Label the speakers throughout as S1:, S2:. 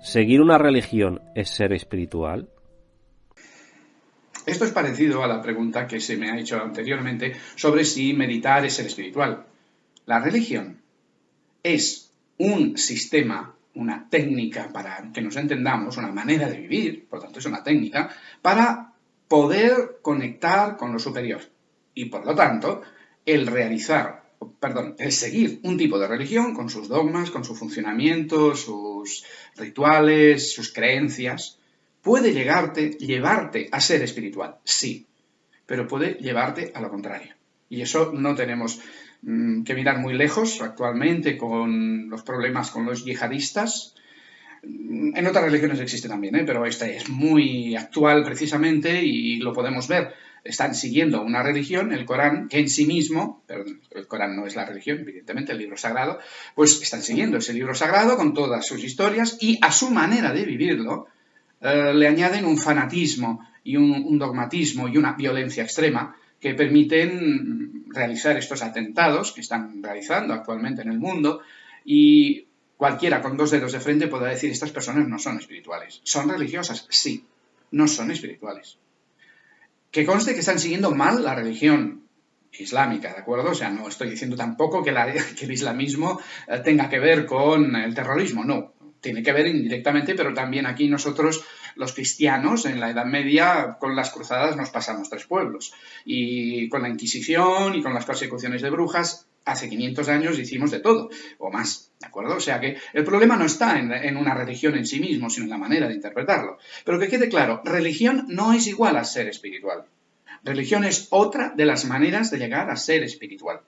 S1: ¿Seguir una religión es ser espiritual?
S2: Esto es parecido a la pregunta que se me ha hecho anteriormente sobre si meditar es ser espiritual. La religión es un sistema, una técnica para que nos entendamos, una manera de vivir, por tanto es una técnica, para poder conectar con lo superior. Y por lo tanto, el realizar perdón, el seguir un tipo de religión con sus dogmas, con su funcionamiento, sus rituales, sus creencias, puede llegarte, llevarte a ser espiritual, sí, pero puede llevarte a lo contrario. Y eso no tenemos mm, que mirar muy lejos actualmente con los problemas con los yihadistas. En otras religiones existe también, ¿eh? pero esta es muy actual precisamente y lo podemos ver están siguiendo una religión, el Corán, que en sí mismo, pero el Corán no es la religión, evidentemente, el libro sagrado, pues están siguiendo ese libro sagrado con todas sus historias y a su manera de vivirlo eh, le añaden un fanatismo y un, dogmatismo y una violencia extrema que permiten realizar estos atentados que están realizando actualmente en el mundo y cualquiera con dos dedos de frente pueda decir estas personas no son espirituales. ¿Son religiosas? Sí, no son espirituales que conste que están siguiendo mal la religión islámica, ¿de acuerdo? O sea, no estoy diciendo tampoco que, que el islamismo eh, tenga que ver con el terrorismo, no. Tiene que ver indirectamente, pero también aquí nosotros, los cristianos, en la Edad Media, con las cruzadas nos pasamos tres pueblos. Y con la Inquisición y con las persecuciones de brujas, hace 500 años hicimos de todo, o más, ¿de acuerdo? O sea que el problema no está en, una religión en sí mismo, sino en la manera de interpretarlo. Pero que quede claro, religión no es igual a ser espiritual. Religión es otra de las maneras de llegar a ser espiritual.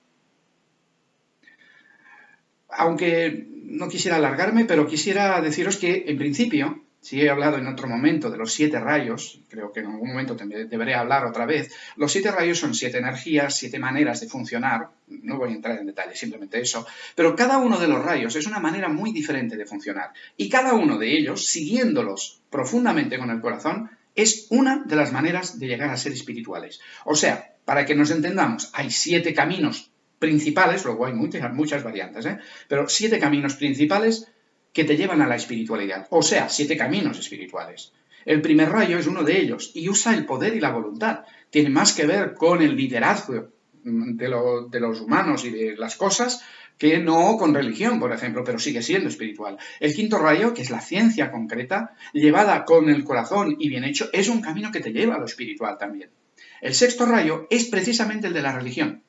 S2: Aunque no quisiera alargarme, pero quisiera deciros que, en principio, si he hablado en otro momento de los siete rayos, creo que en algún momento deberé hablar otra vez, los siete rayos son siete energías, siete maneras de funcionar, no voy a entrar en detalle, simplemente eso, pero cada uno de los rayos es una manera muy diferente de funcionar. Y cada uno de ellos, siguiéndolos profundamente con el corazón, es una de las maneras de llegar a ser espirituales. O sea, para que nos entendamos, hay siete caminos principales, luego hay muchas, variantes, ¿eh? pero siete caminos principales que te llevan a la espiritualidad, o sea, siete caminos espirituales. El primer rayo es uno de ellos y usa el poder y la voluntad. Tiene más que ver con el liderazgo de, de, los humanos y de las cosas que no con religión, por ejemplo, pero sigue siendo espiritual. El quinto rayo, que es la ciencia concreta, llevada con el corazón y bien hecho, es un camino que te lleva a lo espiritual también. El sexto rayo es precisamente el de la religión.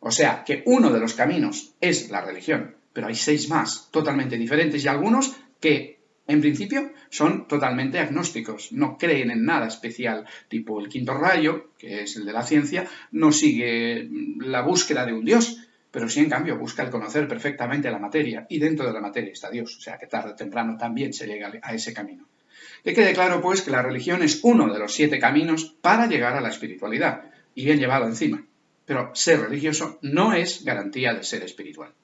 S2: O sea, que uno de los caminos es la religión pero hay seis más totalmente diferentes y algunos que en principio son totalmente agnósticos, no creen en nada especial, tipo el quinto rayo, que es el de la ciencia, no sigue la búsqueda de un Dios, pero sí en cambio busca el conocer perfectamente la materia y dentro de la materia está Dios, o sea que tarde o temprano también se llega a ese camino. Que quede claro pues que la religión es uno de los siete caminos para llegar a la espiritualidad y bien llevado encima, pero ser religioso no es garantía de ser espiritual.